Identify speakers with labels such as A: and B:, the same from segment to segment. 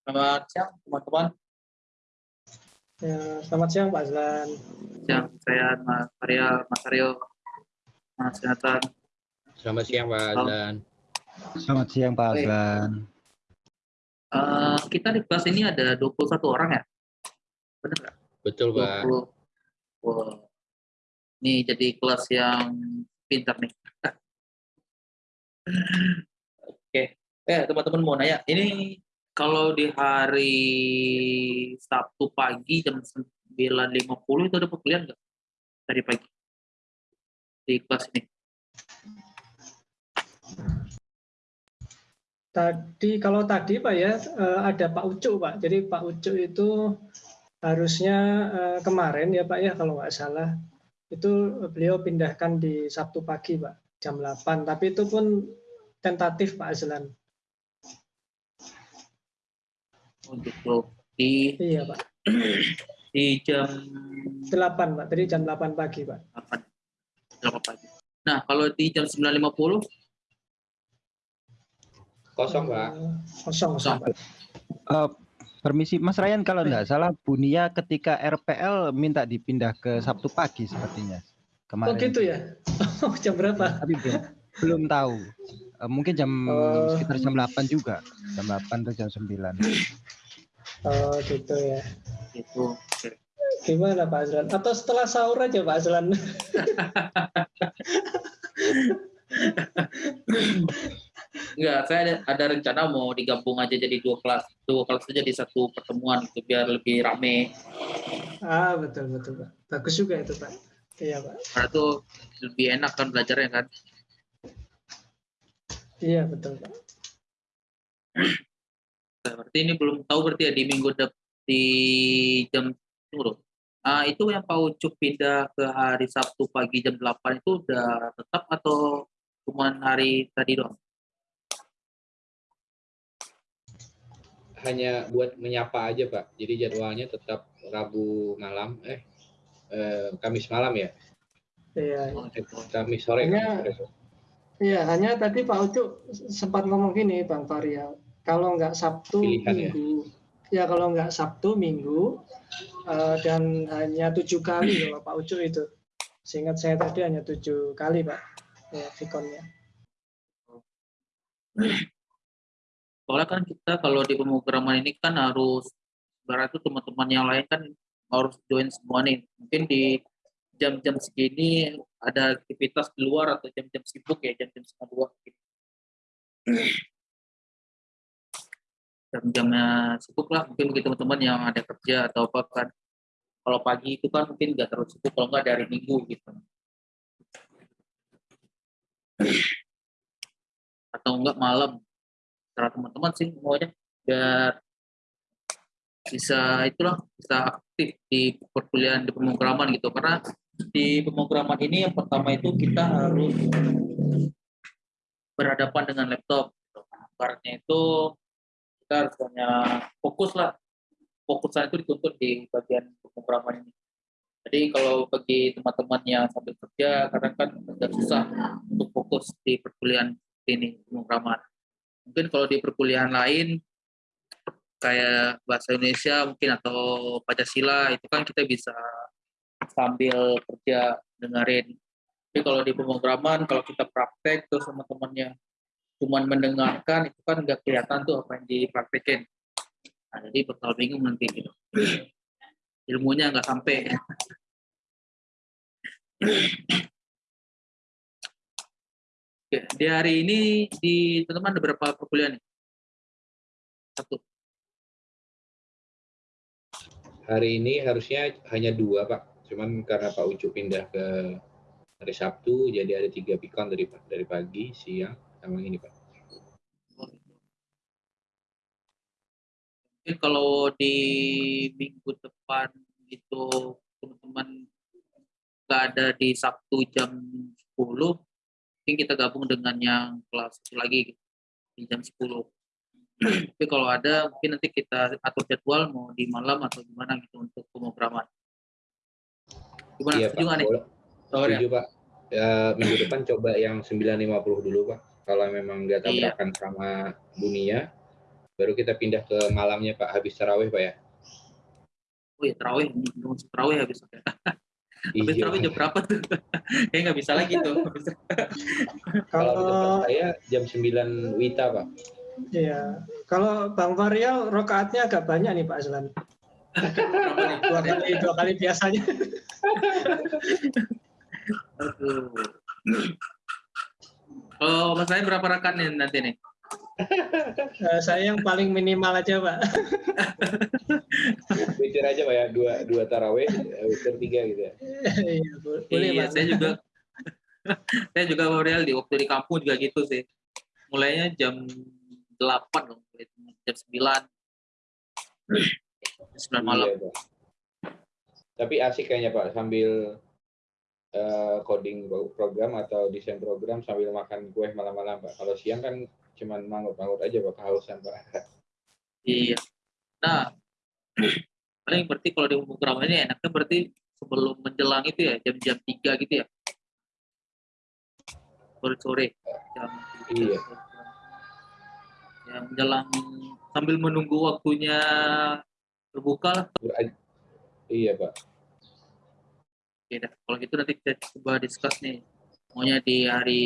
A: Selamat siang teman-teman.
B: Ya, selamat siang Pak Azlan.
A: Siang saya Mas Arya, Mas Aryo, Mas Jonathan.
C: Selamat siang Pak Azlan.
D: Selamat siang Pak. Azlan.
A: Eh, kita di kelas ini ada 21 orang ya? Benar nggak?
C: Betul Pak.
A: 20. Wah. Ini jadi kelas yang pintar nih. Oke. Eh, teman-teman mau nanya, ini kalau di hari Sabtu pagi jam 9.50 itu ada perkuliahan nggak? Tadi pagi. Di kelas ini.
B: Tadi kalau tadi Pak ya eh, ada Pak Ucuk Pak. Jadi Pak Ucuk itu harusnya eh, kemarin ya Pak ya kalau nggak salah itu beliau pindahkan di Sabtu pagi Pak jam 8. Tapi itu pun tentatif Pak Azlan.
A: Untuk di
B: Iya Pak.
A: di jam
B: 8 Pak. Tadi jam 8 pagi Pak.
A: 8 8 pagi. Nah, kalau di jam 9.50
C: Kosong Pak.
B: Eh, Kosong, kosong Pak.
D: Eh, permisi Mas Ryan kalau nggak salah Bunia ketika RPL minta dipindah ke Sabtu pagi sepertinya kemarin.
B: Oh gitu ya. Oh, jam berapa?
D: Tapi belum, belum tahu. Eh, mungkin jam
B: Oh.
D: sekitar jam 8 juga. Jam 8 atau jam 9.
B: Oh gitu ya.
A: itu.
B: Gimana Pak Azlan? Atau setelah sahur aja Pak Azlan?
A: Enggak, saya ada, ada rencana mau digabung aja jadi dua kelas, dua kelas aja di satu pertemuan itu biar lebih rame.
B: Ah betul betul Pak. Bagus juga itu Pak. Iya Pak.
A: Karena tuh lebih enak kan belajarnya kan.
B: Iya betul Pak.
A: Nah, berarti ini belum tahu berarti ya di minggu dep di jam tunggu dulu. Ah, itu yang Pak Ucup pindah ke hari Sabtu pagi jam 8 itu udah tetap atau cuma hari tadi doang?
C: Hanya buat menyapa aja Pak. Jadi jadwalnya tetap Rabu malam, eh, eh Kamis malam ya.
B: Iya. iya.
A: Oh, gitu.
C: Kamis sore.
B: Hanya-
C: Kamis sore.
B: Iya, hanya tadi Pak Ucu sempat ngomong gini, Bang Faria. Kalau nggak Sabtu,
C: Pilihan ya?
B: Minggu. Ya, kalau nggak Sabtu, Minggu, eh, dan hanya tujuh kali kalau Pak Ucu itu. Seingat saya tadi hanya tujuh kali, Pak. Ya, Vikonnya.
A: Soalnya kan kita kalau di pemrograman ini kan harus itu teman-teman yang lain kan harus join semua nih. Mungkin di jam-jam segini ada aktivitas di luar atau jam-jam sibuk ya jam-jam setengah dua. gitu. Jam-jamnya sibuk lah mungkin bagi teman-teman yang ada kerja atau apa kan. Kalau pagi itu kan mungkin nggak terlalu sibuk kalau nggak dari minggu gitu. Atau enggak malam cara teman-teman sih maunya biar bisa itulah bisa aktif di perkuliahan di pemrograman gitu karena di pemrograman ini yang pertama itu kita harus berhadapan dengan laptop. Karena itu kita harus hanya fokus lah. Fokusan itu dituntut di bagian pemrograman ini. Jadi kalau bagi teman-teman yang sambil kerja kadang kan agak susah untuk fokus di perkuliahan ini pemrograman mungkin kalau di perkuliahan lain kayak bahasa Indonesia mungkin atau Pancasila itu kan kita bisa sambil kerja dengerin. Tapi kalau di pemrograman kalau kita praktek terus sama temannya cuman mendengarkan itu kan nggak kelihatan tuh apa yang dipraktekin. Nah, jadi bakal bingung nanti gitu. Ilmunya nggak sampai. Oke, di hari ini di teman-teman ada berapa perkuliahan nih? Satu.
C: Hari ini harusnya hanya dua Pak. Cuman karena Pak Ucu pindah ke hari Sabtu, jadi ada tiga pikon dari dari pagi, siang, sama ini Pak.
A: Mungkin kalau di minggu depan itu teman-teman nggak ada di Sabtu jam 10, mungkin kita gabung dengan yang kelas satu lagi gitu, di jam 10. Tapi kalau ada mungkin nanti kita atur jadwal mau di malam atau gimana gitu untuk pemrograman. Gimana
C: Iya
A: setuju
C: Pak.
A: nih? Ya.
C: Setuju Pak. Ya, minggu depan coba yang 950 dulu Pak. Kalau memang nggak
A: Iya.
C: tabrakan sama dunia, Baru kita pindah ke malamnya Pak, habis tarawih Pak ya.
A: Oh ya terawih, terawih habis. Habis
C: Iya.
A: terawih jam berapa tuh? Kayak nggak bisa lagi tuh.
C: Kalau saya jam 9 Wita Pak.
B: Iya, kalau Bang Varial rokaatnya agak banyak nih Pak Aslan. Dua kali, dua kali biasanya.
A: Aduh. Oh, mas saya berapa rakaat nih nanti nih?
B: Eh, saya yang paling minimal aja Pak.
C: Witir aja Pak ya, dua, dua tarawih, eh, witir tiga gitu ya.
B: Iya, bo- boleh
A: iya,
B: Pak.
A: saya juga saya juga Aurel di waktu di kampung juga gitu sih. Mulainya jam 8 loh, jam 9. 9 malam.
C: Iya. Tapi asik kayaknya Pak, sambil eh, coding program atau desain program sambil makan kue malam-malam Pak. Kalau siang kan cuman mangut-mangut aja Pak, kehausan Pak.
A: Iya. Nah, paling berarti kalau di program ini enaknya berarti sebelum menjelang itu ya, jam-jam 3 gitu ya. Sore-sore. Jam
C: Iya.
A: Ya, menjelang sambil menunggu waktunya berbuka lah.
C: Iya Pak.
A: Oke dah. Kalau gitu nanti kita coba discuss nih. Maunya di hari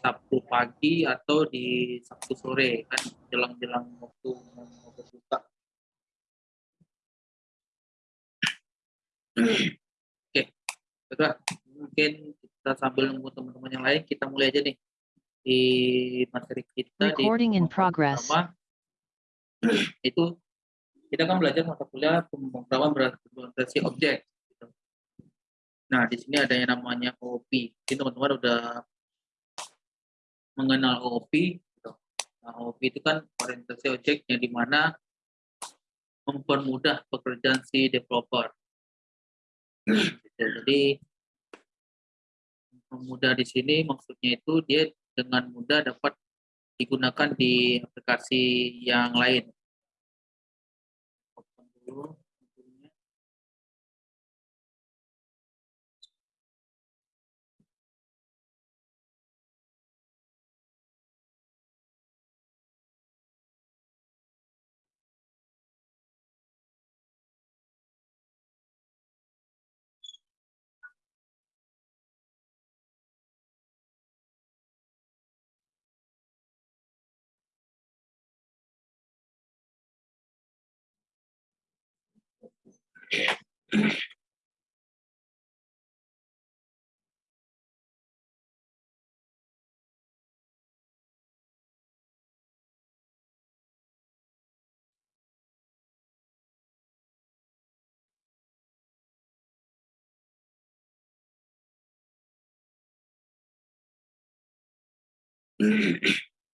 A: Sabtu pagi atau di Sabtu sore kan jelang-jelang waktu mau berbuka. Oke, baiklah. Mungkin kita sambil nunggu teman-teman yang lain, kita mulai aja nih di materi kita di
E: Recording in
A: pemrograman
E: progress.
A: pertama. itu kita kan belajar mata kuliah pemrograman berorientasi objek. Nah, di sini ada yang namanya OOP. Ini teman-teman udah mengenal OOP. gitu. Nah, OOP itu kan orientasi objek yang di mana mempermudah pekerjaan si developer. Gitu. Jadi mempermudah di sini maksudnya itu dia dengan mudah dapat digunakan di aplikasi yang lain. Open dulu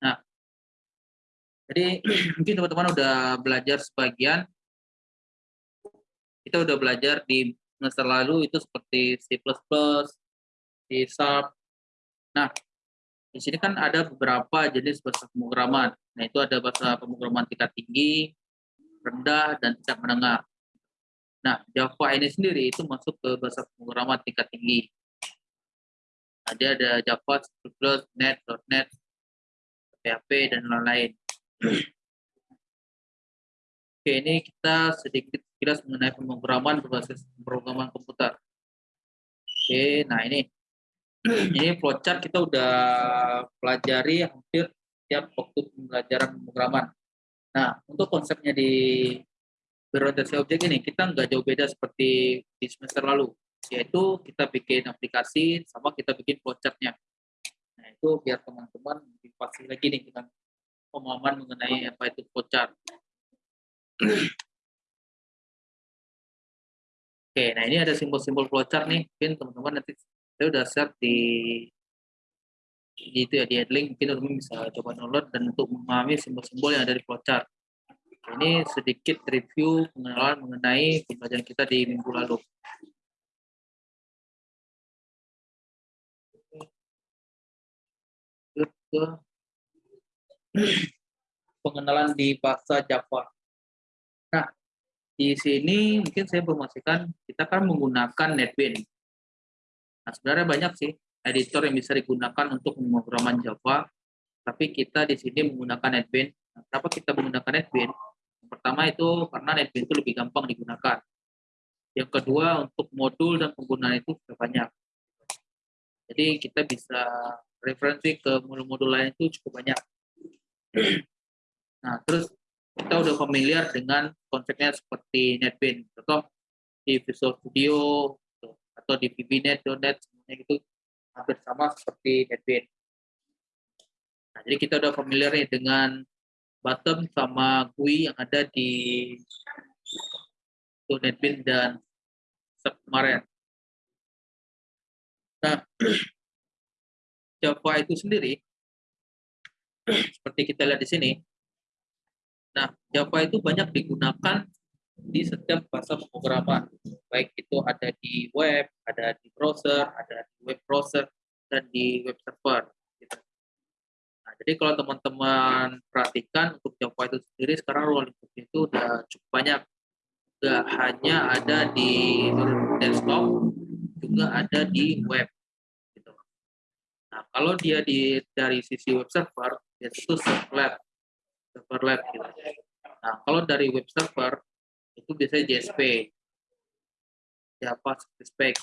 A: Nah, jadi mungkin teman-teman udah belajar sebagian. Kita udah belajar di semester lalu itu seperti C++, C Sharp. Nah, di sini kan ada beberapa jenis bahasa pemrograman. Nah, itu ada bahasa pemrograman tingkat tinggi, rendah, dan tingkat menengah. Nah, Java ini sendiri itu masuk ke bahasa pemrograman tingkat tinggi. Nah, dia ada Java, C++, .NET, .NET, PHP, dan lain-lain. Oke, ini kita sedikit kilas mengenai pemrograman berbasis pemrograman komputer. Oke, nah ini ini flowchart kita udah pelajari hampir tiap waktu pembelajaran pemrograman. Nah, untuk konsepnya di berorientasi objek ini kita nggak jauh beda seperti di semester lalu, yaitu kita bikin aplikasi sama kita bikin flowchartnya. Nah, itu biar teman-teman lebih pasti lagi nih dengan pemahaman mengenai apa itu flowchart. Oke, nah ini ada simbol-simbol flowchart nih. Mungkin teman-teman nanti saya udah share di itu ya di link mungkin teman-teman bisa coba download dan untuk memahami simbol-simbol yang ada di flowchart. Ini sedikit review pengenalan mengenai pembelajaran kita di minggu lalu. Pengenalan di bahasa Java. Di sini mungkin saya informasikan kita kan menggunakan NetBeans. Nah, sebenarnya banyak sih editor yang bisa digunakan untuk pemrograman Java. tapi kita di sini menggunakan NetBeans. Nah, kenapa kita menggunakan NetBeans? Yang pertama itu karena NetBeans itu lebih gampang digunakan. Yang kedua untuk modul dan penggunaan itu sudah banyak. Jadi kita bisa referensi ke modul-modul lain itu cukup banyak. Nah, terus kita udah familiar dengan konsepnya seperti NetBeans. Contoh di Visual Studio gitu, atau di VBNet.net semuanya itu hampir sama seperti NetBeans. Nah, jadi kita udah familiar dengan bottom sama GUI yang ada di NetBeans dan kemarin. Nah, Java itu sendiri, seperti kita lihat di sini, nah Java itu banyak digunakan di setiap bahasa pemrograman, baik itu ada di web, ada di browser, ada di web browser, dan di web server. Gitu. Nah, jadi kalau teman-teman perhatikan untuk Java itu sendiri sekarang ruang lingkupnya itu udah cukup banyak. Gak hanya ada di desktop, juga ada di web. Gitu. Nah, kalau dia di dari sisi web server, itu servlet, servlet gitu. Nah, kalau dari web server itu biasanya JSP, Java Spec.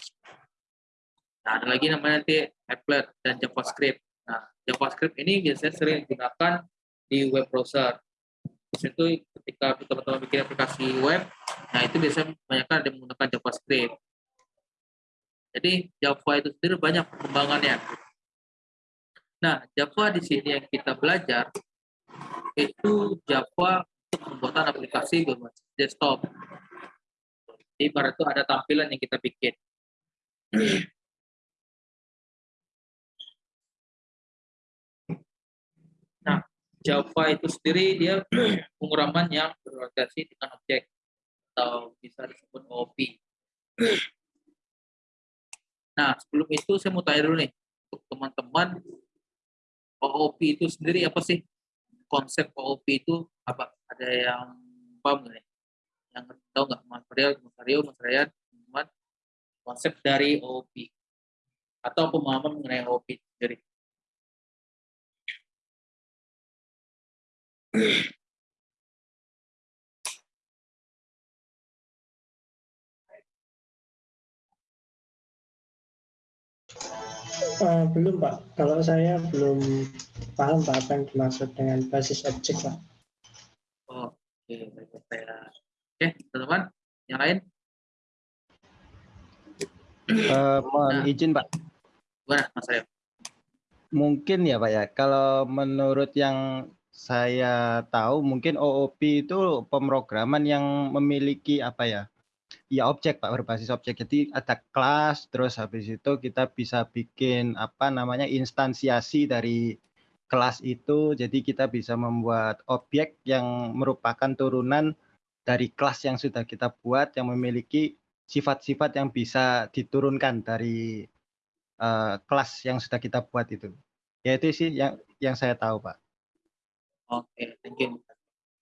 A: Nah, ada lagi namanya nanti applet dan JavaScript. Nah, JavaScript ini biasanya sering digunakan di web browser. Itu ketika teman-teman bikin aplikasi web, nah itu biasanya banyak ada menggunakan JavaScript. Jadi Java itu sendiri banyak perkembangannya. Nah, Java di sini yang kita belajar itu Java untuk pembuatan aplikasi berbasis desktop. Jadi pada itu ada tampilan yang kita bikin. Nah, Java itu sendiri dia pemrograman yang berorientasi dengan objek atau bisa disebut OOP. Nah, sebelum itu saya mau tanya dulu nih, untuk teman-teman, OOP itu sendiri apa sih? Konsep OOP itu apa? Ada yang paham nggak nih? Yang tahu nggak Mas Ariel, Mas Aryo, Mas Ryan, teman konsep dari OOP atau pemahaman mengenai OOP sendiri?
B: Uh, belum Pak, kalau saya belum paham Pak apa yang dimaksud dengan basis objek Pak.
A: Oh, oke, baik saya. Oke, teman-teman, yang lain?
D: Uh, mohon
A: Nah.
D: izin Pak.
A: Gimana, Mas Aryo?
D: Mungkin ya Pak ya, kalau menurut yang saya tahu mungkin OOP itu pemrograman yang memiliki apa ya? Ya objek Pak berbasis objek. Jadi ada kelas terus habis itu kita bisa bikin apa namanya instansiasi dari kelas itu. Jadi kita bisa membuat objek yang merupakan turunan dari kelas yang sudah kita buat yang memiliki sifat-sifat yang bisa diturunkan dari uh, kelas yang sudah kita buat itu. Ya itu sih yang yang saya tahu Pak.
A: Oke, thank you.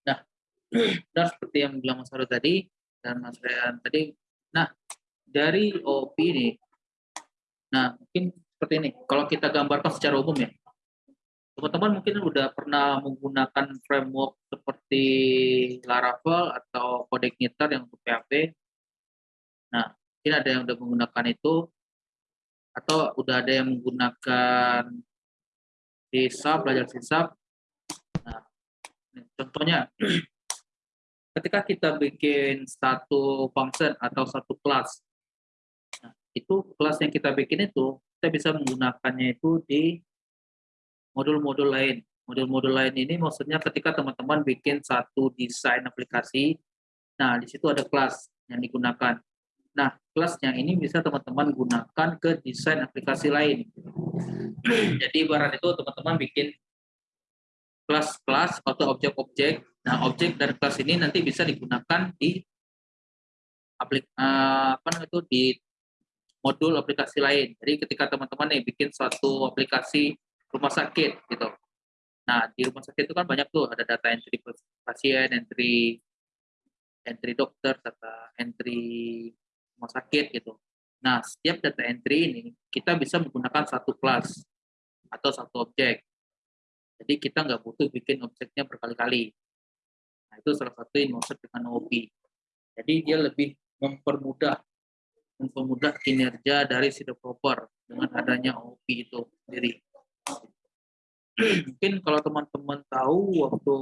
A: Nah, benar seperti yang bilang Mas Aryo tadi dan Mas Rian tadi. Nah, dari OOP ini, nah mungkin seperti ini. Kalau kita gambarkan secara umum ya, teman-teman mungkin udah pernah menggunakan framework seperti Laravel atau CodeIgniter yang untuk PHP. Nah, mungkin ada yang udah menggunakan itu, atau udah ada yang menggunakan C belajar C Nah, contohnya, ketika kita bikin satu function atau satu kelas, nah, itu kelas yang kita bikin itu, kita bisa menggunakannya itu di modul-modul lain. Modul-modul lain ini maksudnya ketika teman-teman bikin satu desain aplikasi, nah di situ ada kelas yang digunakan. Nah, kelas yang ini bisa teman-teman gunakan ke desain aplikasi lain. Jadi ibarat itu teman-teman bikin kelas-kelas atau objek-objek. Nah, objek dan kelas ini nanti bisa digunakan di aplik uh, apa itu di modul aplikasi lain. Jadi ketika teman-teman nih bikin suatu aplikasi rumah sakit gitu. Nah, di rumah sakit itu kan banyak tuh ada data entry pasien, entry entry dokter, data entry rumah sakit gitu. Nah, setiap data entry ini kita bisa menggunakan satu kelas atau satu objek. Jadi kita nggak butuh bikin objeknya berkali-kali. Nah, itu salah satu maksud dengan OOP. Jadi dia lebih mempermudah mempermudah kinerja dari si developer dengan adanya OOP itu sendiri. Mungkin kalau teman-teman tahu waktu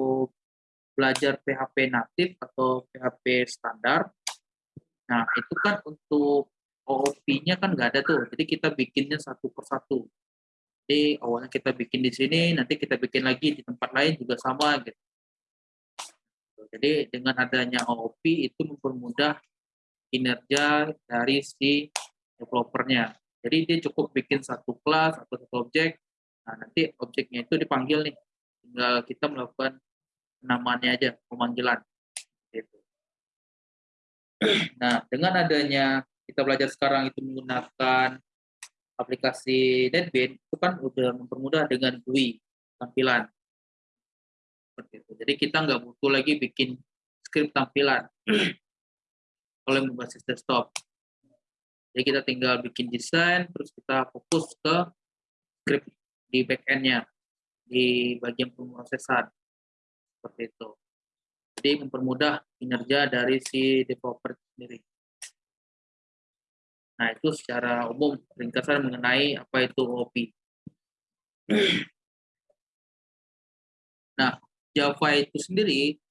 A: belajar PHP natif atau PHP standar, nah itu kan untuk OOP-nya kan nggak ada tuh, jadi kita bikinnya satu persatu. Jadi awalnya kita bikin di sini, nanti kita bikin lagi di tempat lain juga sama gitu. Jadi dengan adanya OOP itu mempermudah kinerja dari si developernya. Jadi dia cukup bikin satu kelas atau satu objek, nah nanti objeknya itu dipanggil nih, tinggal kita melakukan namanya aja, pemanggilan. Gitu. Nah, dengan adanya kita belajar sekarang itu menggunakan aplikasi NetBeans, itu kan udah mempermudah dengan GUI tampilan. Itu. Jadi kita nggak butuh lagi bikin script tampilan oleh berbasis desktop. Jadi kita tinggal bikin desain, terus kita fokus ke script di backend-nya, di bagian pemrosesan. Seperti itu. Jadi mempermudah kinerja dari si developer sendiri. Nah, itu secara umum ringkasan mengenai apa itu OP. Nah, Java itu sendiri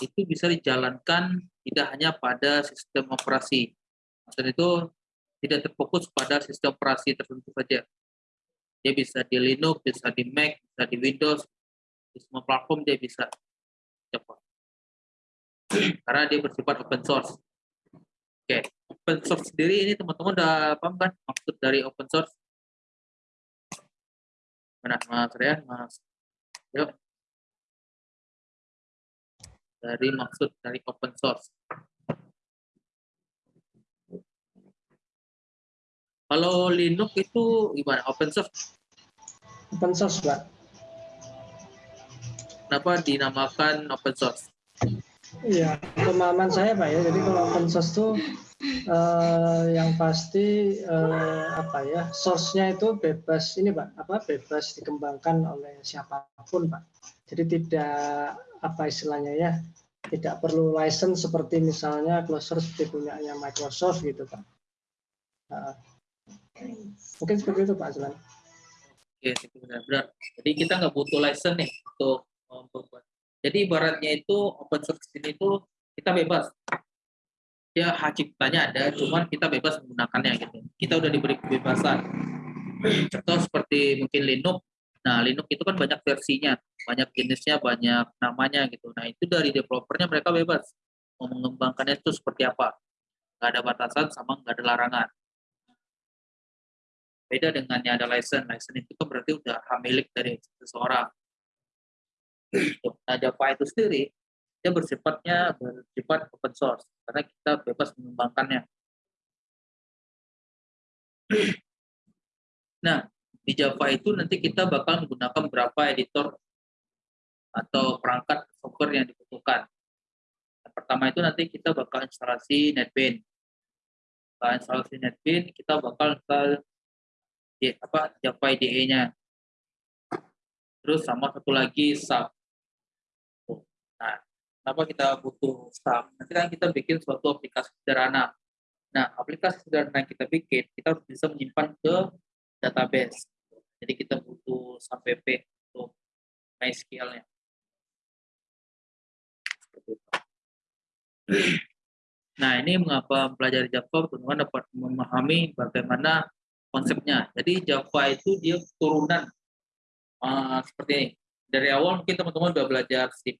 A: itu bisa dijalankan tidak hanya pada sistem operasi. Maksud itu tidak terfokus pada sistem operasi tertentu saja. Dia bisa di Linux, bisa di Mac, bisa di Windows, di semua platform dia bisa Java. Karena dia bersifat open source. Oke, open source sendiri ini teman-teman udah paham kan maksud dari open source? Mana Mas Rian, Mas? Yuk dari maksud dari open source. Kalau Linux itu gimana? Open source?
B: Open source, Pak.
A: Kenapa dinamakan open source?
B: Iya, pemahaman saya Pak ya. Jadi kalau open source itu eh, yang pasti eh, apa ya, source-nya itu bebas ini Pak, apa bebas dikembangkan oleh siapa pun Pak. Jadi tidak apa istilahnya ya, tidak perlu license seperti misalnya closed source seperti punyanya Microsoft gitu Pak. Nah, mungkin seperti itu Pak Azlan.
A: Oke, benar-benar. Jadi kita nggak butuh license nih untuk membuat. Jadi ibaratnya itu open source ini itu kita bebas. Ya hak ciptanya ada, cuman kita bebas menggunakannya gitu. Kita udah diberi kebebasan. Contoh seperti mungkin Linux. Nah, Linux itu kan banyak versinya, banyak jenisnya, banyak namanya gitu. Nah, itu dari developernya mereka bebas mau mengembangkannya itu seperti apa. Nggak ada batasan sama nggak ada larangan. Beda dengan yang ada license. License itu kan berarti udah hak milik dari seseorang. Nah, Java itu sendiri dia bersifatnya bersifat open source karena kita bebas mengembangkannya. Nah, di Java itu nanti kita bakal menggunakan beberapa editor atau perangkat software yang dibutuhkan. Yang pertama itu nanti kita bakal instalasi NetBeans. Instalasi NetBeans, kita bakal install di, apa Java IDE-nya. Terus sama satu lagi SAP. Kenapa kita butuh SAP? Nanti kan kita bikin suatu aplikasi sederhana. Nah, aplikasi sederhana yang kita bikin, kita harus bisa menyimpan ke database. Jadi kita butuh SAP-PP untuk MySQL-nya. Nah, ini mengapa mempelajari Java, teman-teman dapat memahami bagaimana konsepnya. Jadi Java itu dia turunan uh, seperti ini. Dari awal mungkin teman-teman sudah belajar C++,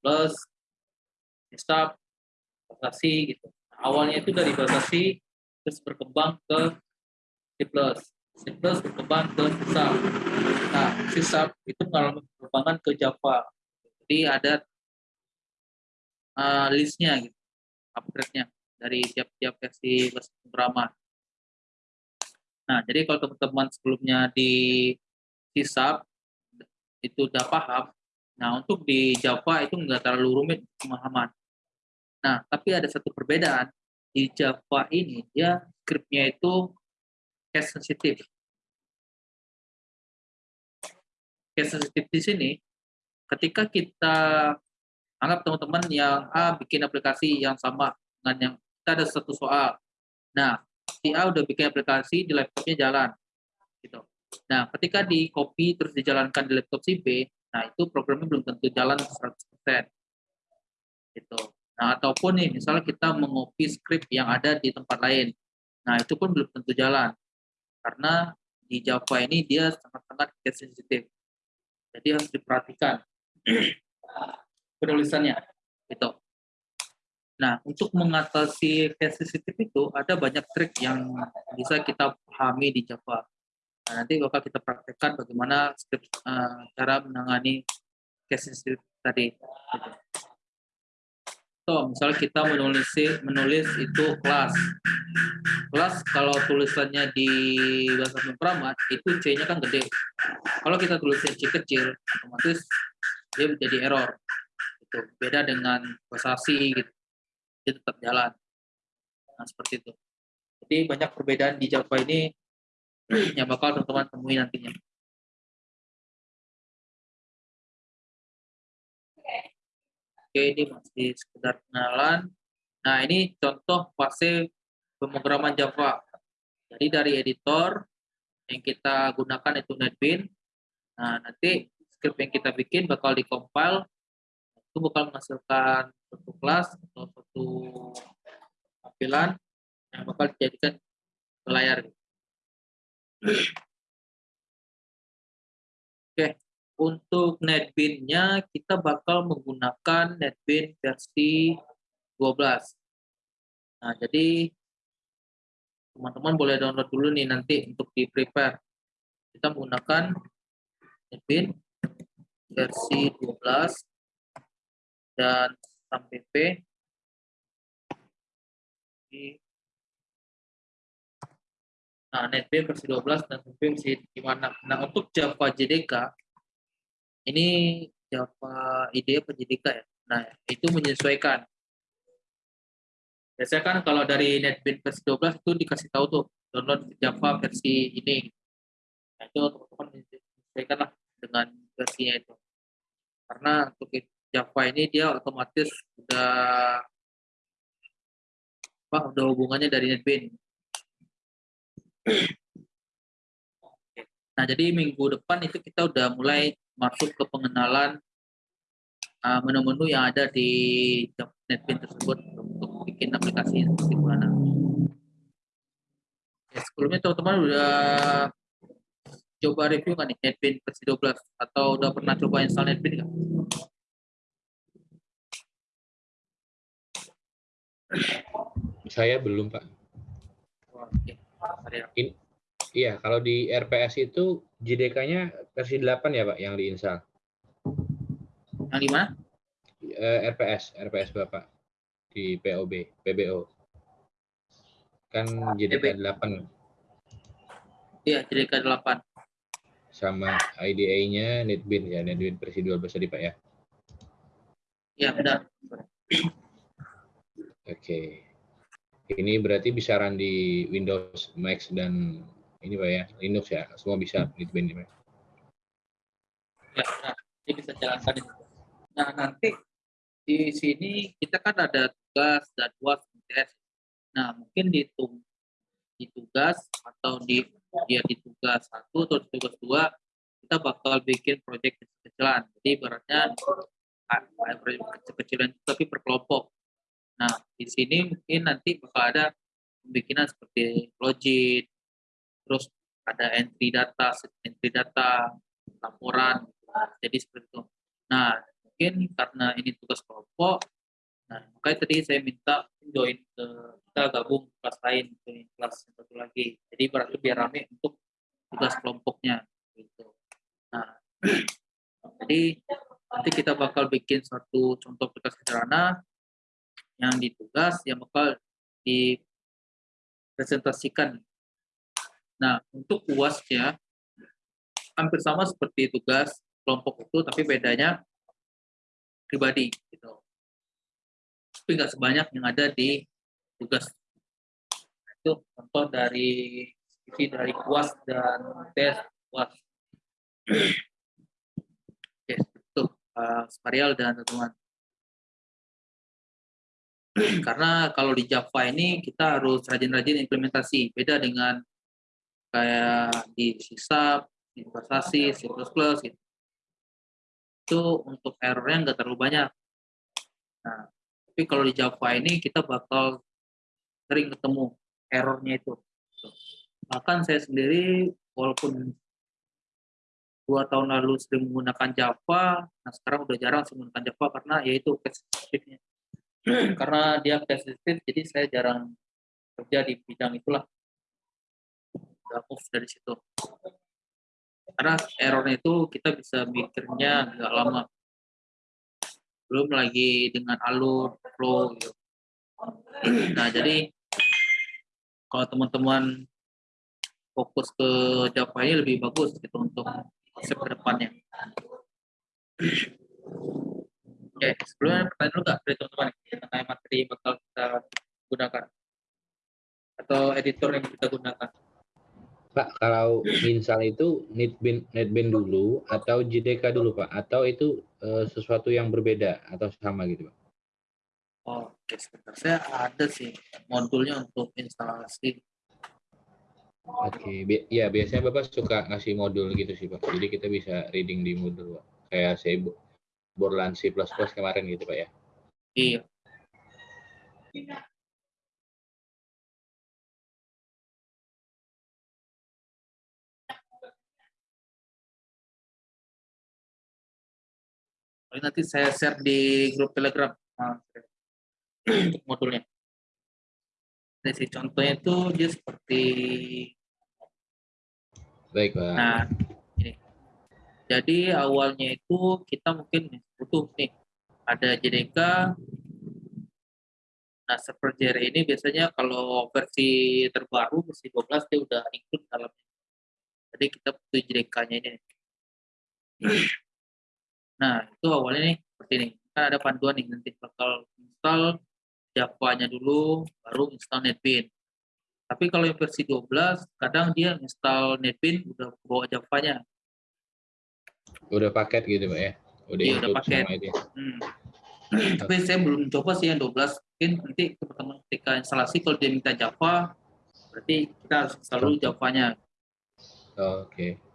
A: Bahasa C gitu. Nah, awalnya itu dari C terus berkembang ke C++. C++ berkembang ke Sharp. Nah, C itu mengalami perkembangan ke Java. Jadi ada uh, listnya gitu, upgrade-nya dari tiap-tiap versi bahasa pemrograman. Nah, jadi kalau teman-teman sebelumnya di Sharp itu udah paham, nah untuk di Java itu nggak terlalu rumit pemahaman. Nah, tapi ada satu perbedaan. Di Java ini, dia scriptnya itu case sensitif. Case sensitif di sini, ketika kita anggap teman-teman yang A bikin aplikasi yang sama dengan yang kita ada satu soal. Nah, si A udah bikin aplikasi di laptopnya jalan. Gitu. Nah, ketika di copy terus dijalankan di laptop si B, nah itu programnya belum tentu jalan 100%. Gitu. Nah, ataupun nih, misalnya kita mengopi script yang ada di tempat lain. Nah, itu pun belum tentu jalan. Karena di Java ini dia sangat-sangat case sensitif. Jadi harus diperhatikan penulisannya. Gitu. Nah, untuk mengatasi case sensitif itu ada banyak trik yang bisa kita pahami di Java. Nah, nanti bakal kita praktekkan bagaimana script uh, cara menangani case sensitif tadi. Gitu. So, misalnya kita menulis menulis itu kelas. Kelas kalau tulisannya di bahasa pemrograman itu C-nya kan gede. Kalau kita tulisnya C kecil, otomatis dia menjadi error. Itu beda dengan bahasa gitu dia tetap jalan. Nah, seperti itu. Jadi banyak perbedaan di Java ini yang bakal teman-teman temui nantinya. Ini masih sekedar kenalan. Nah, ini contoh fase pemrograman Java. Jadi dari editor yang kita gunakan itu NetBeans. Nah, nanti script yang kita bikin bakal dikompil itu bakal menghasilkan suatu kelas atau suatu tampilan yang bakal dijadikan ke layar. Untuk NetBeans-nya kita bakal menggunakan NetBeans versi 12. Nah, jadi teman-teman boleh download dulu nih nanti untuk di prepare. Kita menggunakan NetBeans versi 12 dan sampai P Nah, NetBeans versi 12 dan NetBeans versi gimana? Nah, untuk Java JDK, ini Java IDE JDK ya? Nah, itu menyesuaikan. Biasanya kan kalau dari NetBeans versi 12 itu dikasih tahu tuh, download Java versi ini. Nah, itu teman-teman menyesuaikan lah dengan versinya itu. Karena untuk Java ini dia otomatis udah apa udah hubungannya dari NetBeans. Nah, jadi minggu depan itu kita udah mulai masuk ke pengenalan uh, menu-menu yang ada di NetBeans tersebut untuk bikin aplikasi seperti mana. Ya, sebelumnya teman-teman udah coba review kan nih NetBeans versi 12 atau udah pernah coba install NetBeans nggak?
C: Saya belum, Pak.
A: Oke.
C: In, iya, kalau di RPS itu JDK-nya versi 8 ya, Pak, yang diinstal.
A: Yang di mana?
C: Eh, RPS, RPS Bapak di POB, PBO. Kan JDK 8
A: Iya, JDK 8.
C: sama IDA-nya NetBeans ya, NetBeans versi 12 tadi, Pak ya.
A: Iya, benar.
C: Oke. Ini berarti bisa run di Windows, Mac dan ini Pak ya, Linux ya. Semua bisa Pak.
A: Ya, benar. Ini bisa jalankan itu. Nah, nanti di sini kita kan ada tugas, jadwal, tes. Nah, mungkin di, tu- di tugas atau di ya di tugas satu atau di tugas dua kita bakal bikin proyek kecil-kecilan. Jadi ibaratnya proyek kecil-kecilan tapi per kelompok. Nah, di sini mungkin nanti bakal ada pembikinan seperti login, terus ada entry data, entry data, laporan. Jadi seperti itu. Nah, mungkin karena ini tugas kelompok, nah makanya tadi saya minta join ke kita gabung kelas lain ke kelas yang satu lagi. Jadi berarti biar rame untuk tugas kelompoknya gitu. Nah, jadi nanti kita bakal bikin satu contoh aplikasi sederhana yang ditugas yang bakal dipresentasikan. Nah, untuk UASnya hampir sama seperti tugas kelompok itu, tapi bedanya pribadi gitu. Tapi nggak sebanyak yang ada di tugas. Itu contoh dari isi dari UAS dan tes UAS. Oke, itu. uh, Sparial dan teman-teman. Karena kalau di Java ini kita harus rajin-rajin implementasi, beda dengan kayak di C investasi, C++, gitu. Itu untuk errornya nggak terlalu banyak. Nah, tapi kalau di Java ini kita bakal sering ketemu errornya itu. Bahkan saya sendiri walaupun dua tahun lalu sering menggunakan Java, nah sekarang udah jarang menggunakan Java karena yaitu case karena dia case jadi saya jarang kerja di bidang itulah. Move dari situ. Karena errornya itu kita bisa mikirnya agak lama. Belum lagi dengan alur, flow, gitu. Nah, jadi kalau teman-teman fokus ke ini lebih bagus gitu untuk konsep ke depannya. Oke, sebelumnya pertanyaan dulu nggak dari teman-teman mengenai materi bakal kita gunakan atau editor yang kita gunakan?
C: Pak, kalau misal itu netbin netbin dulu atau JDK dulu Pak, atau itu uh, sesuatu yang berbeda atau sama gitu Pak?
A: Oh, oke, sebentar. Saya ada sih modulnya untuk instalasi
C: Oke, okay. ya biasanya Bapak suka ngasih modul gitu sih Pak. Jadi kita bisa reading di modul Pak. Kayak saya Borland C++ kemarin gitu Pak ya.
A: Iya. Nanti saya share di grup Telegram untuk modulnya. Dari contohnya itu dia seperti
C: Baik, Pak.
A: Nah, ini. Jadi awalnya itu kita mungkin butuh nih ada JDK. Nah, server JR ini biasanya kalau versi terbaru versi 12 dia udah include dalamnya. Jadi kita butuh JDK-nya ini. Nah, itu awalnya nih seperti ini. Kan ada panduan nih nanti bakal install Java-nya dulu, baru install NetBeans. Tapi kalau yang versi 12, kadang dia install NetBeans udah bawa Java-nya.
C: Udah paket gitu, Pak ya?
A: Udah, iya, udah paket. Hmm. Tapi saya belum coba sih yang 12. Mungkin nanti teman-teman ketika instalasi kalau dia minta Java, berarti kita harus install Java-nya.
C: Oh, Oke. Okay.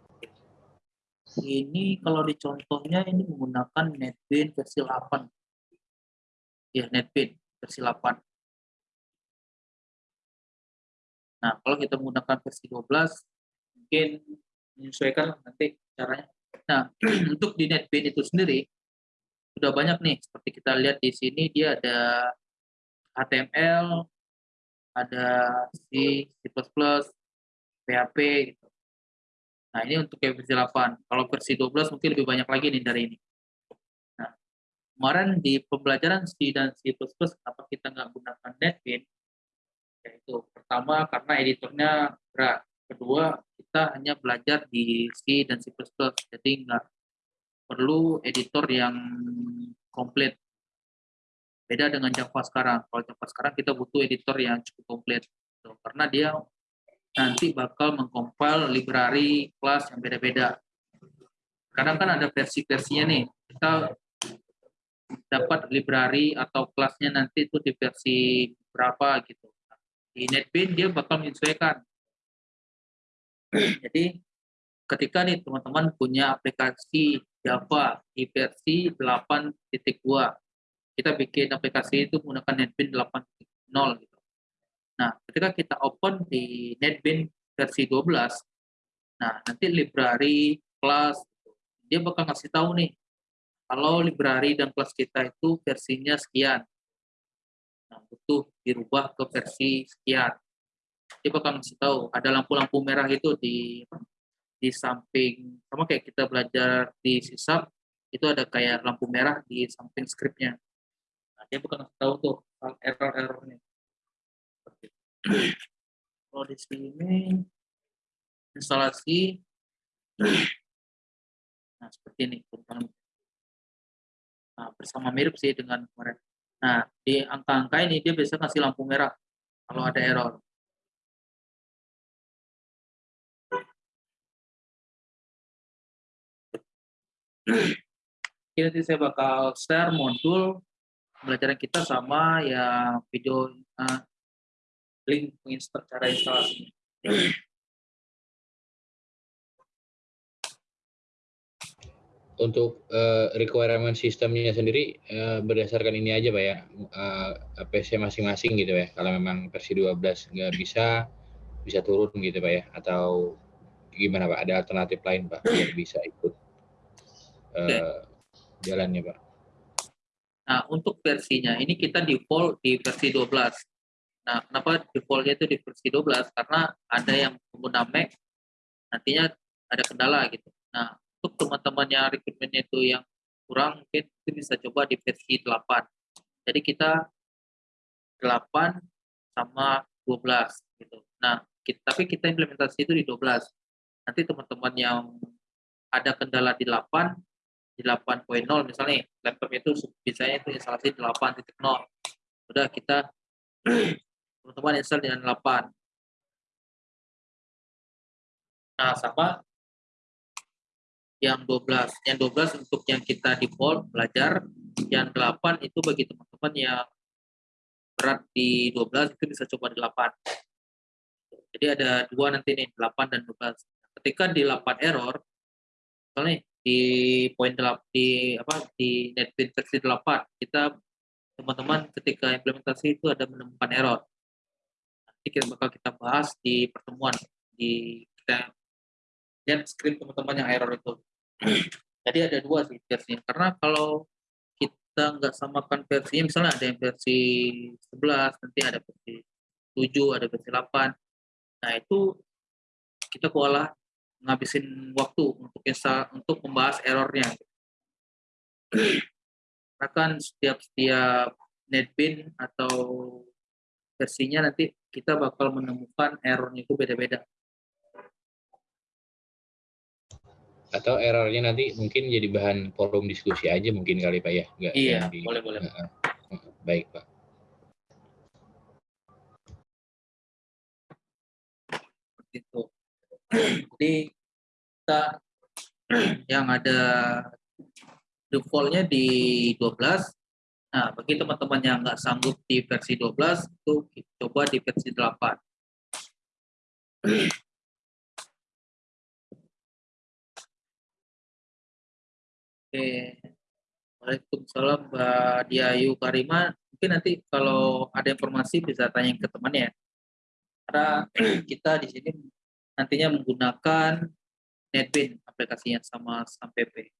A: Ini kalau di contohnya ini menggunakan NetBeans versi 8. Ya, NetBeans versi 8. Nah, kalau kita menggunakan versi 12, mungkin menyesuaikan nanti caranya. Nah, untuk di NetBeans itu sendiri, sudah banyak nih, seperti kita lihat di sini, dia ada HTML, ada C, C++, PHP, gitu. Nah, ini untuk yang versi 8. Kalau versi 12 mungkin lebih banyak lagi nih dari ini. Nah, kemarin di pembelajaran C dan C++, kenapa kita nggak gunakan NetBeans? Yaitu pertama karena editornya berat. Kedua, kita hanya belajar di C dan C++, jadi nggak perlu editor yang komplit. Beda dengan Java sekarang. Kalau Java sekarang kita butuh editor yang cukup komplit. Karena dia nanti bakal mengcompile library kelas yang beda-beda. Kadang kan ada versi-versinya nih. Kita dapat library atau kelasnya nanti itu di versi berapa gitu di NetBeans dia bakal menyesuaikan. Jadi ketika nih teman-teman punya aplikasi Java di versi 8.2, kita bikin aplikasi itu menggunakan NetBeans 8.0 gitu. Nah, ketika kita open di NetBeans versi 12, nah nanti library, kelas, dia bakal ngasih tahu nih, kalau library dan kelas kita itu versinya sekian. Nah, butuh dirubah ke versi sekian. Dia bakal ngasih tahu ada lampu-lampu merah itu di di samping sama kayak kita belajar di sisap itu ada kayak lampu merah di samping skripnya. Nah, dia bakal ngasih tahu tuh error-errornya. Kalau di sini instalasi. Nah seperti ini nah, bersama mirip sih dengan kemarin. Nah, di angka-angka ini dia bisa kasih lampu merah kalau ada error. Jadi nanti saya bakal share modul pembelajaran kita sama ya video eh, link cara instalasi.
C: Untuk eh, requirement sistemnya sendiri eh, berdasarkan ini aja Pak ya, eh, PC masing-masing gitu ya. Kalau memang versi 12 nggak bisa, bisa turun gitu Pak ya? Atau gimana Pak? Ada alternatif lain Pak biar bisa ikut eh, jalannya Pak?
A: Nah, untuk versinya ini kita default di versi 12. Nah, kenapa defaultnya itu di versi 12? Karena ada yang pengguna Mac nantinya ada kendala gitu. Nah, untuk teman-teman yang requirementnya itu yang kurang mungkin itu bisa coba di versi 8. Jadi kita 8 sama 12 gitu. Nah, kita, tapi kita implementasi itu di 12. Nanti teman-teman yang ada kendala di 8 di 8.0 misalnya laptop itu bisanya itu instalasi 8.0 udah kita teman-teman install dengan 8 nah sama. Yang 12 yang 12 untuk yang kita default belajar. Yang 8 itu bagi teman-teman yang berat di 12 itu bisa coba di 8 jadi ada dua nanti nih 8 dan 12 ketika di 8 error misalnya di poin di apa di netbin versi 8 kita teman-teman ketika implementasi itu ada menemukan error kita bakal kita bahas di pertemuan di kita lihat screen teman-teman yang error itu. Jadi ada dua sih versinya karena kalau kita nggak samakan versinya misalnya ada yang versi 11 nanti ada versi 7 ada versi 8 nah itu kita kualah ngabisin waktu untuk install, untuk membahas errornya. Karena kan setiap setiap netbin atau versinya nanti kita bakal menemukan errornya itu beda-beda.
C: Atau errornya nanti mungkin jadi bahan forum diskusi aja mungkin kali Pak ya? Nggak
A: Iya,
C: yang di-
A: boleh
C: Baik Pak.
A: Seperti itu. Jadi kita yang ada defaultnya di 12. Nah, bagi teman-teman yang nggak sanggup di versi 12, itu coba di versi 8. Oke. Waalaikumsalam Mbak Diayu Karima. Mungkin nanti kalau ada informasi bisa tanya ke temannya. Karena kita di sini nantinya menggunakan NetBean aplikasinya sama SAMPP.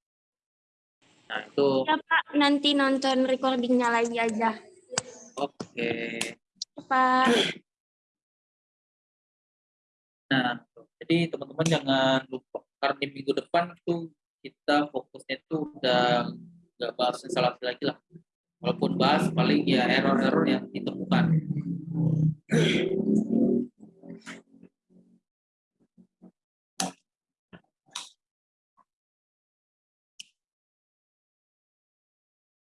A: Nah, itu
E: Ya Pak, nanti nonton recordingnya lagi aja.
A: oke.
E: Pak,
A: Nah, jadi teman-teman jangan lupa karena di minggu depan itu kita fokusnya itu udah nggak bahas instalasi lagi lah. Walaupun bahas paling ya error-error yang ditemukan.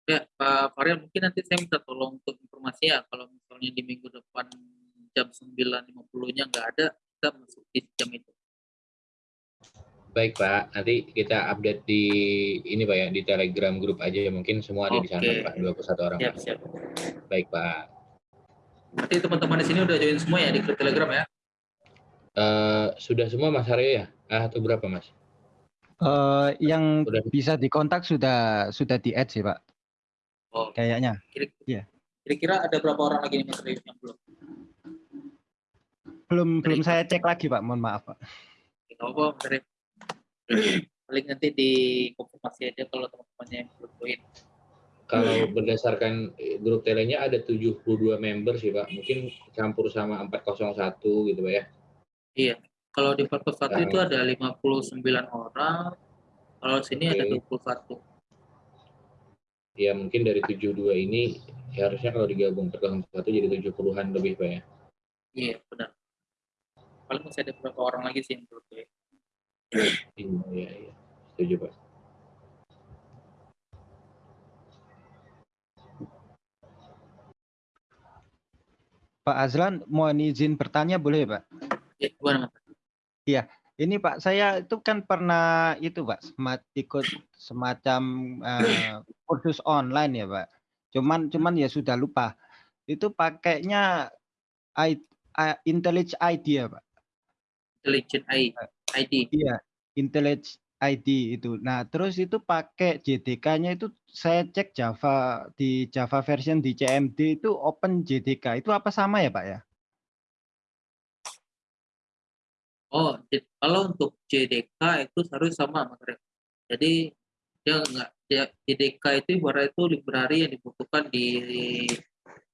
A: Ya, Pak Faryal, mungkin nanti saya minta tolong untuk informasi ya, kalau misalnya di minggu depan jam 9.50-nya nggak ada, kita masuk di jam itu.
C: Baik Pak, nanti kita update di ini Pak ya di Telegram grup aja mungkin semua ada di sana
A: Oke.
C: Pak 21 orang.
A: Siap,
C: Pak.
A: siap.
C: Baik Pak.
A: Nanti teman-teman di sini udah join semua ya di grup Telegram ya?
C: Eh, sudah semua Mas Aryo ya? Ah, atau berapa Mas?
D: Eh, yang
C: Udah.
D: bisa dikontak sudah sudah di add sih Pak,
A: Oh,
D: kayaknya.
A: kira-
D: Iya.
A: kira-kira ada berapa orang lagi nih Mas Rio yang belum?
D: Belum belum
A: Baik.
D: saya cek lagi Pak, mohon maaf Pak.
A: Tidak apa, Mas Rio. Paling nanti di konfirmasi aja kalau teman-temannya yang belum join.
C: Kalau berdasarkan eh, grup telenya ada 72 member sih Pak. Mungkin campur sama 401 gitu Pak ya.
A: Iya. Kalau di 41 itu
C: Ah.
A: ada 59 orang, kalau sini ada
C: Oke.
A: 21.
C: Ya mungkin dari 72 ini ya harusnya kalau digabung 401 jadi 70-an lebih Pak ya.
A: Iya, benar. Paling masih ada beberapa orang lagi sih yang join.
C: Iya, iya, iya. Setuju Pak.
D: Pak Azlan, mohon izin bertanya boleh Pak?
A: Ya, gimana Mas?
D: Ini Pak, saya itu kan pernah itu Pak, semat, ikut semacam uh, kursus online ya Pak. Cuman cuman ya sudah lupa. Itu pakainya I, I, IntelliJ ID ya Pak.
A: Intelligent ID.
D: Iya, IntelliJ ID itu. Nah, terus itu pakai JDK-nya itu saya cek Java di Java version di CMD itu Open JDK. Itu apa sama ya, Pak ya?
A: Oh, kalau untuk JDK itu harus sama, Rek. Jadi dia enggak dia JDK itu ibarat itu library yang dibutuhkan di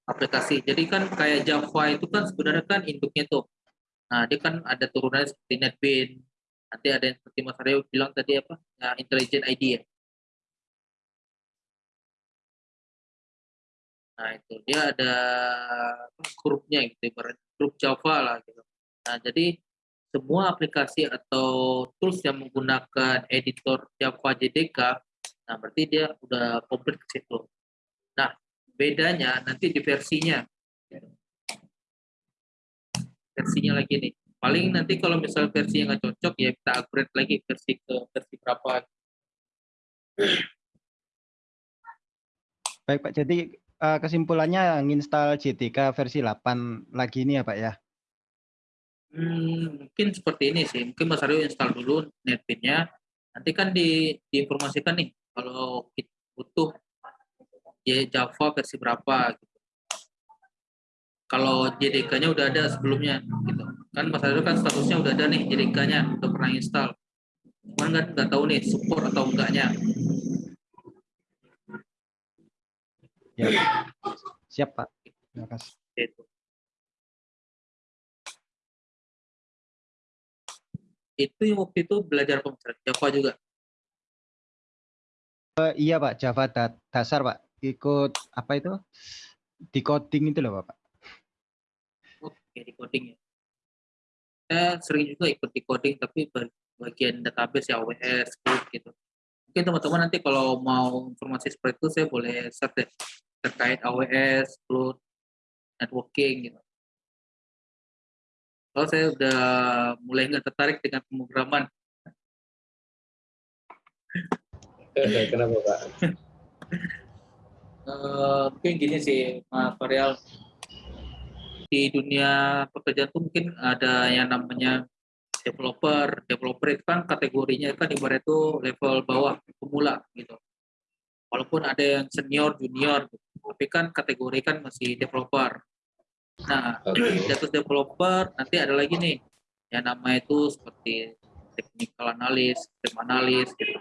A: aplikasi. Jadi kan kayak Java itu kan sebenarnya kan induknya tuh. Nah, dia kan ada turunannya seperti NetBeans, nanti ada yang seperti Mas Aryo bilang tadi apa ya, intelligent ID ya nah itu dia ada grupnya gitu grup Java lah gitu nah jadi semua aplikasi atau tools yang menggunakan editor Java JDK nah berarti dia udah komplit ke situ. Nah bedanya nanti di versinya. Versinya lagi nih. Paling nanti kalau misal versi yang nggak cocok ya kita upgrade lagi versi ke versi berapa.
D: Baik pak. Jadi uh, kesimpulannya nginstal JTK versi 8 lagi ini ya pak ya
A: hmm, mungkin seperti ini sih. Mungkin Mas Aryo install dulu netbitnya nanti kan di, diinformasikan nih kalau kita butuh Java versi berapa gitu. kalau JDK-nya udah ada sebelumnya gitu. Kan Mas Adil kan statusnya udah ada nih JDK-nya udah pernah install. Cuman nggak nggak tahu nih support atau enggaknya.
D: Ya. Siap Pak. Terima kasih
A: itu yang waktu itu belajar komputer Java juga.
D: Uh, iya Pak. Java da dasar Pak. Ikut apa itu? Decoding itu loh Pak
A: oke decoding ya. Saya sering juga ikut di coding tapi bagian database ya AWS gitu. Mungkin teman-teman nanti kalau mau informasi seperti itu saya boleh search deh terkait AWS cloud networking gitu kalau saya udah mulai nggak tertarik dengan pemrograman
C: kenapa pak
A: uh, mungkin gini sih Mas Varial di dunia pekerjaan tuh mungkin ada yang namanya developer. Developer itu kan kategorinya kan ibarat itu level bawah pemula gitu. Walaupun ada yang senior, junior, gitu. tapi kan kategori kan masih developer. Nah, di atas developer nanti ada lagi nih yang nama itu seperti technical analyst, system analyst gitu.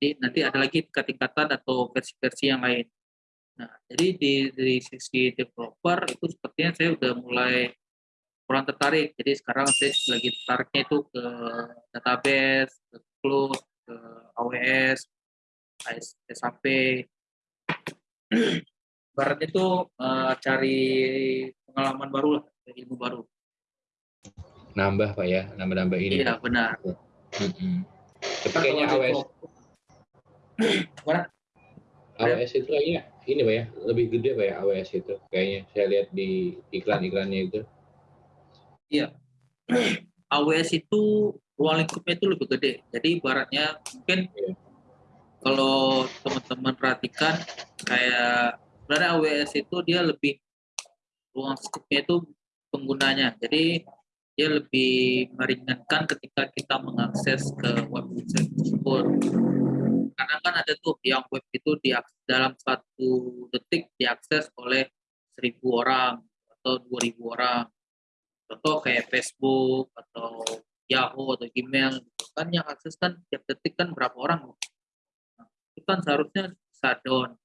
A: Jadi nanti ada lagi tingkat-tingkatan atau versi-versi yang lain. Nah, jadi di, di sisi developer itu sepertinya saya udah mulai kurang tertarik. Jadi sekarang saya lagi tertariknya itu ke database, ke cloud, ke AWS, SAP. Barat itu uh, cari pengalaman baru lah, ilmu baru.
C: Nambah Pak ya, nambah-nambah ini.
A: Iya, benar.
C: Mm -hmm. Tapi kayaknya AWS.
A: Mana?
C: AWS itu kayaknya ini pak ya lebih gede pak ya AWS itu kayaknya saya lihat di iklan-iklannya itu
A: iya AWS itu ruang lingkupnya itu lebih gede jadi ibaratnya mungkin iya. kalau teman-teman perhatikan kayak sebenarnya AWS itu dia lebih ruang lingkupnya itu penggunanya. Jadi dia lebih meringankan ketika kita mengakses ke website tersebut. Karena kan ada tuh yang web itu di dalam satu detik diakses oleh seribu orang atau dua ribu orang. Contoh kayak Facebook atau Yahoo atau Gmail gitu kan yang akses kan tiap detik kan berapa orang? Nah, itu kan seharusnya shutdown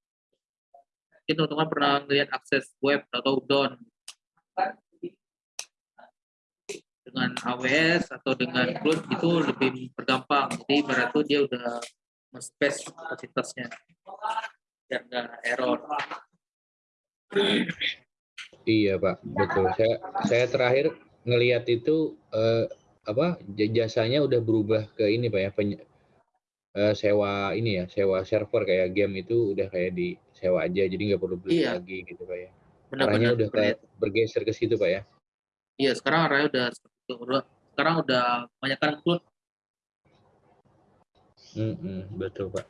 A: mungkin teman-teman pernah melihat akses web atau down dengan AWS atau dengan cloud itu lebih bergampang jadi berarti dia udah space kapasitasnya biar nggak error.
C: Iya pak, betul. Saya saya terakhir ngelihat itu eh, apa jasanya udah berubah ke ini pak ya peny, eh, sewa ini ya sewa server kayak game itu udah kayak di sewa aja jadi nggak perlu beli iya. lagi gitu pak ya. Benar, arahnya benar, udah benar. bergeser ke situ pak ya.
A: Iya sekarang arahnya udah sekarang udah banyak kan cloud
C: Mm-mm, betul Pak.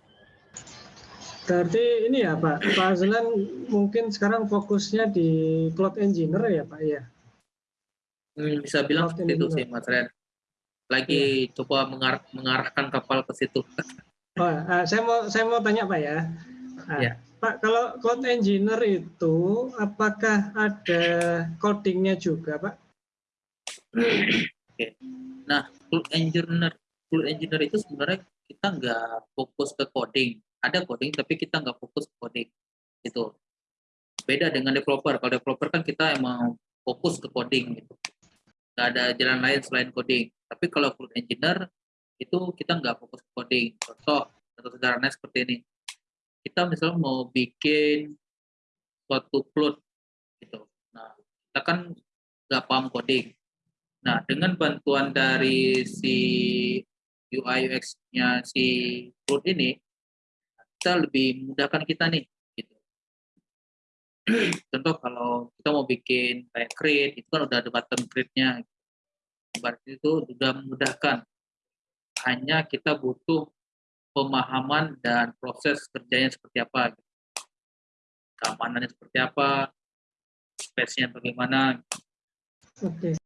B: Berarti ini ya Pak, Pak Azlan mungkin sekarang fokusnya di cloud engineer ya Pak ya?
A: Hmm, bisa bilang
B: Cloud
A: seperti itu
B: engineer.
A: sih Mas Ren. Lagi coba mengar- mengarahkan kapal ke situ.
B: Oh, ah, saya mau saya mau tanya Pak ya. Ah,
A: Ya.
B: Pak, kalau cloud engineer itu apakah ada codingnya juga Pak?
A: Cloud engineer, cloud engineer itu sebenarnya kita nggak fokus ke coding. Ada coding tapi kita nggak fokus ke coding. Itu beda dengan developer. Kalau developer kan kita emang fokus ke coding gitu. Nggak ada jalan lain selain coding. Tapi kalau cloud engineer itu kita nggak fokus ke coding. Contoh, contoh sederhana seperti ini. Kita misalnya mau bikin suatu cloud gitu. Nah, kita kan nggak paham coding. Nah, dengan bantuan dari si UI UX-nya si cloud ini, kita lebih memudahkan kita nih. Gitu. Contoh kalau kita mau bikin kayak create, itu kan udah ada button create-nya. Berarti itu sudah memudahkan. Hanya kita butuh pemahaman dan proses kerjanya seperti apa. gitu. Keamanannya seperti apa, space-nya bagaimana.
B: Oke.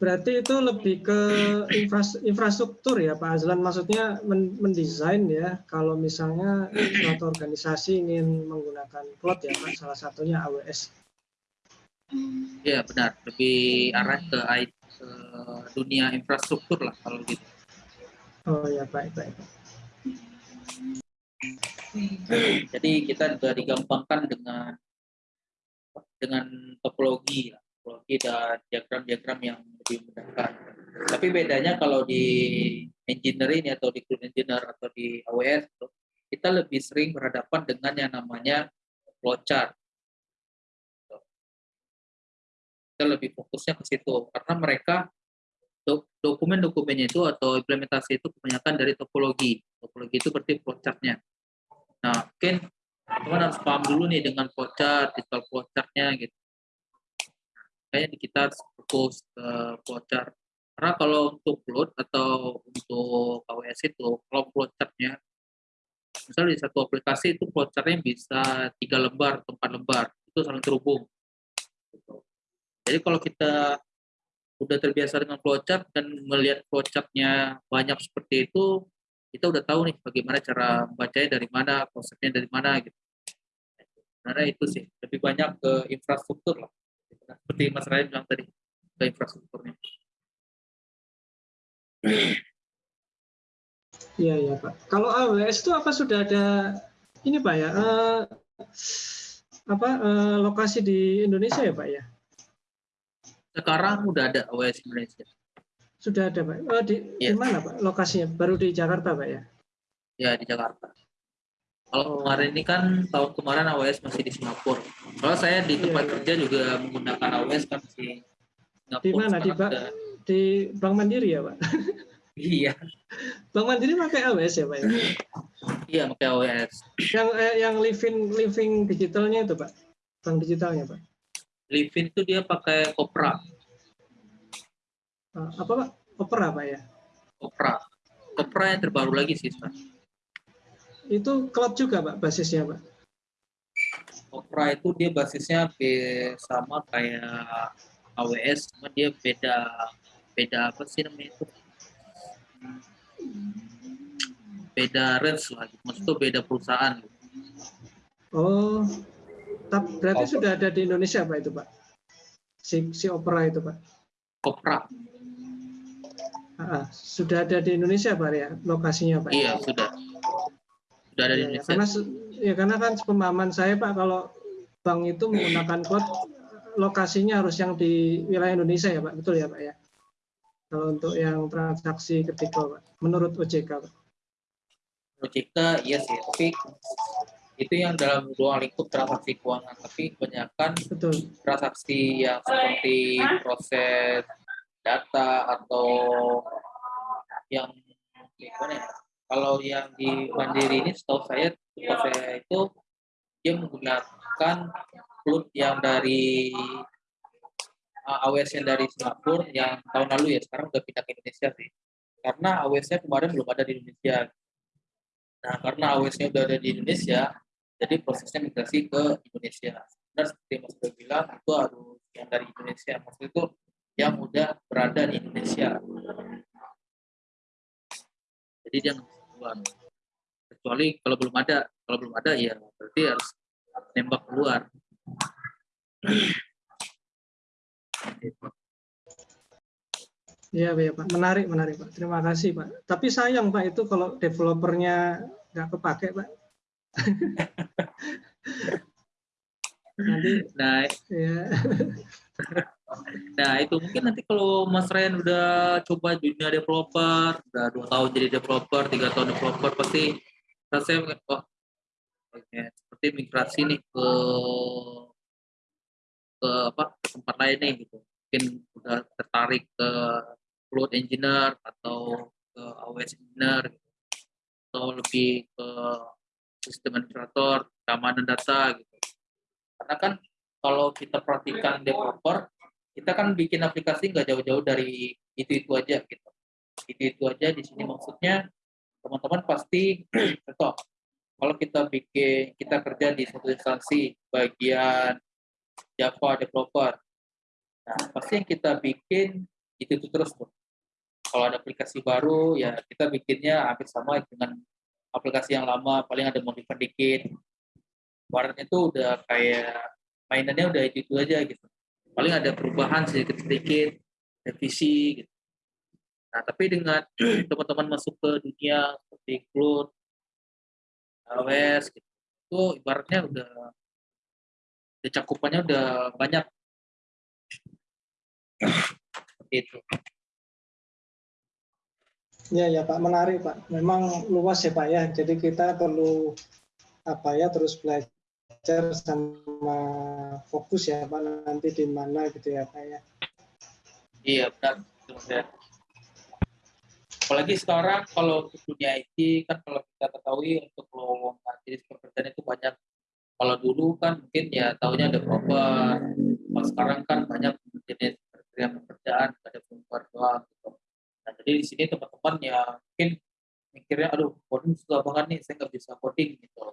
B: Berarti itu lebih ke infras- infrastruktur ya Pak Azlan, maksudnya men- mendesain ya. Kalau misalnya suatu organisasi ingin menggunakan cloud ya Pak, salah satunya AWS.
A: Ya benar, lebih arah ke dunia infrastruktur lah kalau gitu.
B: Oh ya baik baik.
A: Jadi kita juga digampangkan dengan dengan topologi, topologi dan diagram-diagram yang lebih memudahkan. Tapi bedanya kalau di engineering atau di cloud engineer atau di AWS kita lebih sering berhadapan dengan yang namanya flowchart. Kita lebih fokusnya ke situ karena mereka do- dokumen-dokumennya itu atau implementasi itu kebanyakan dari topologi. Topologi itu berarti flowchart-nya. Nah, mungkin teman harus paham dulu nih dengan flowchart, digital flowchart-nya gitu. Kayaknya kita harus fokus ke flowchart. Karena kalau untuk cloud atau untuk AWS itu, kalau flowchart-nya, misalnya di satu aplikasi itu flowchart-nya bisa tiga lembar atau empat lembar, itu saling terhubung. Gitu. Jadi kalau kita udah terbiasa dengan flowchart dan melihat flowchart-nya banyak seperti itu, kita udah tahu nih bagaimana cara membacanya dari mana, konsepnya dari mana gitu. Karena itu sih lebih banyak ke infrastruktur lah. Seperti Mas Ryan bilang tadi ke infrastrukturnya.
B: Iya iya Pak. Kalau AWS itu apa sudah ada ini Pak ya? eh, apa eh, lokasi di Indonesia ya Pak ya?
A: Sekarang udah ada AWS Indonesia.
B: Sudah ada Pak. Eh, di, di
A: Iya.
B: mana Pak lokasinya? Baru di Jakarta Pak ya?
A: ya di Jakarta. Kalau
B: Oh.
A: kemarin ini kan tahun kemarin AWS masih di Singapura. Kalau saya di tempat
B: Iya, iya.
A: kerja juga menggunakan AWS kan di Singapura.
B: Di mana? Di Ba-
A: udah-
B: Di Bank Mandiri ya Pak?
A: Iya,
B: Bank Mandiri pakai AWS ya Pak ya?
A: iya pakai AWS.
B: Yang eh, yang living living digitalnya itu Pak? Bank digitalnya Pak?
A: Livin itu dia pakai Opera.
B: Eh, apa Pak? Opera Pak ya?
A: Opera. Opera yang terbaru lagi sih sekarang.
B: Itu cloud juga Pak basisnya Pak?
A: Opera itu dia basisnya sama kayak AWS, cuma dia beda beda apa sih namanya itu? Beda range lah, gitu. maksudnya beda perusahaan.
B: Oh, tap, berarti
C: Opera.
B: sudah ada di Indonesia Pak itu Pak? Si, si Opera itu Pak?
A: Opera,
B: Ah, ah, sudah ada di Indonesia Pak ya lokasinya Pak?
A: iya sudah, sudah ada di
B: Ya, ya,
A: Indonesia.
B: karena ya karena kan pemahaman saya Pak kalau bank itu menggunakan cloud lokasinya harus yang di wilayah Indonesia ya Pak, betul ya Pak ya? Kalau untuk yang transaksi ketika Pak, menurut OJK Pak.
A: OJK iya sih, tapi itu yang dalam ruang lingkup transaksi keuangan, tapi kebanyakan
B: Betul.
A: transaksi yang seperti proses data atau yang gimana ya? Kalau yang di Mandiri ini setahu saya setahu saya itu dia menggunakan cloud yang dari uh, AWS-nya dari Singapura yang tahun lalu ya sekarang udah pindah ke Indonesia sih. Karena AWS-nya kemarin belum ada di Indonesia. Nah, karena AWS-nya udah ada di Indonesia, jadi prosesnya migrasi ke Indonesia. Benar seperti Mas sudah bilang, itu harus yang dari Indonesia. Maksud itu yang udah berada di Indonesia. Jadi dia keluar. Kecuali kalau belum ada, kalau belum ada ya berarti harus nembak keluar.
B: Iya, ya, Pak. Menarik, menarik, Pak. Terima kasih, Pak. Tapi sayang, Pak, itu kalau developernya nggak kepake, Pak. Nanti,
A: Nah,
B: ya.
A: Nah itu mungkin nanti kalau Mas Ryan udah coba dunia developer, udah dua tahun jadi developer, tiga tahun developer, pasti rasanya oh, oke, seperti migrasi nih ke ke apa ke tempat lain nih gitu. Mungkin udah tertarik ke cloud engineer atau ke AWS engineer gitu. atau lebih ke sistem administrator, keamanan data gitu. Karena kan kalau kita perhatikan developer, kita kan bikin aplikasi nggak jauh-jauh dari itu-itu aja gitu. Itu-itu aja di sini maksudnya teman-teman pasti contoh kalau kita bikin kita kerja di suatu instansi bagian Java developer, nah pasti yang kita bikin itu itu terus tuh. Kalau ada aplikasi baru ya kita bikinnya hampir sama dengan aplikasi yang lama, paling ada modifan dikit. Warnanya itu udah kayak mainannya udah itu itu aja gitu paling ada perubahan sedikit sedikit revisi gitu nah tapi dengan teman-teman masuk ke dunia seperti cloud AWS gitu itu ibaratnya udah, cakupannya udah banyak itu
B: Ya, ya Pak, menarik Pak. Memang luas ya Pak ya. Jadi kita perlu apa ya terus belajar sama fokus ya Pak nanti di mana gitu ya Pak ya.
A: iya benar apalagi sekarang kalau untuk dunia IT kan kalau kita ketahui untuk lowongan jenis pekerjaan itu banyak. Kalau dulu kan mungkin ya tahunya ada proper. Kalau sekarang kan banyak jenis pekerjaan pekerjaan ada perempuan doang gitu. Nah jadi di sini teman-teman ya mungkin mikirnya aduh coding susah banget nih saya nggak bisa coding gitu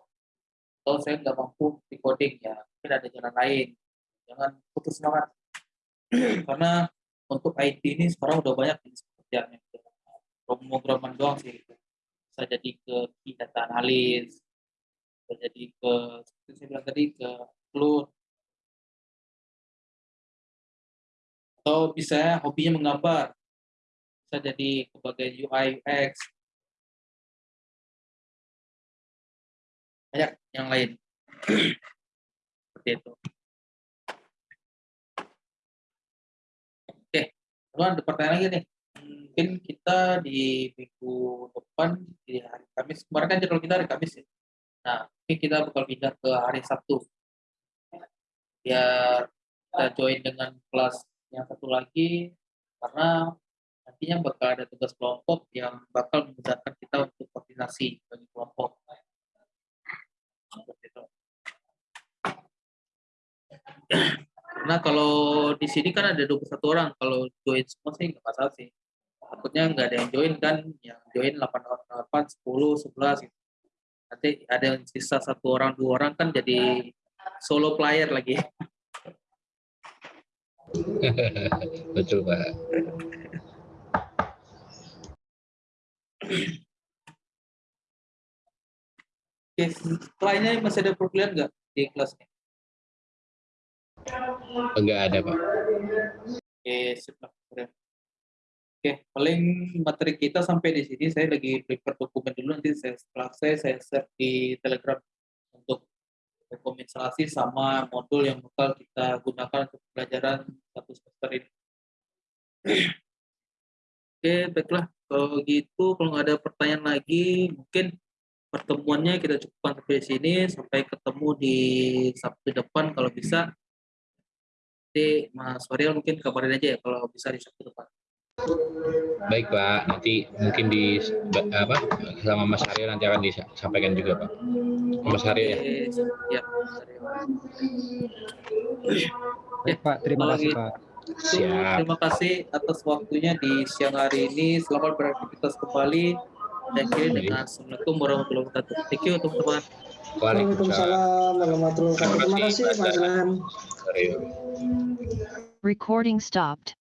A: atau saya nggak mampu di coding ya mungkin ada jalan lain. Jangan putus semangat. Karena untuk IT ini sekarang udah banyak jenis pekerjaan yang pemrograman doang sih. Bisa jadi ke data analis bisa jadi ke seperti saya bilang tadi ke cloud atau bisa hobinya menggambar. Bisa jadi sebagai UI UX banyak yang lain. Seperti itu. Oke teman ada pertanyaan lagi nih. Mungkin kita di minggu depan di hari Kamis. Kemarin kan jadwal kita hari Kamis ya. Nah ini kita bakal pindah ke hari Sabtu. Biar kita join dengan kelas yang satu lagi karena nantinya bakal ada tugas kelompok yang bakal memudahkan kita untuk koordinasi bagi kelompok seperti itu. Karena kalau di sini kan ada 21 orang, kalau join semua sih nggak masalah sih. Takutnya nggak ada yang join kan, yang join 8, 8 10, 11 gitu. Nanti ada yang sisa satu orang, dua orang kan jadi solo player lagi.
C: Betul, Pak.
A: Oke, lainnya masih ada perkuliahan nggak di kelasnya?
C: Enggak ada, Pak.
A: Oke. Keren. Oke, paling materi kita sampai di sini. Saya lagi prepare dokumen dulu nanti saya setelah saya saya share di Telegram untuk dokumen instalasi sama modul yang bakal kita gunakan untuk pelajaran satu semester ini. Oke, baiklah. Kalau gitu, kalau nggak ada pertanyaan lagi, mungkin pertemuannya kita cukupkan sampai sini. Sampai ketemu di Sabtu depan kalau bisa. Nanti Mas Waryal mungkin kabarin aja ya kalau bisa di Sabtu depan.
C: Baik, Pak. Nanti mungkin di apa sama Mas Aryo nanti akan disampaikan juga, Pak. Mas Aryo ya.
A: Oke, ya.
D: Baik, Pak. Terima kasih,
A: gitu-
D: Pak.
F: Siap.
A: terima kasih atas waktunya di siang hari ini. Selamat beraktivitas kembali. Dan akhiri dengan Assalamualaikum warahmatullahi wabarakatuh. Thank you teman-teman.
B: Waalaikumsalam warahmatullahi wabarakatuh. Terima kasih
F: kasih.
G: Recording stopped.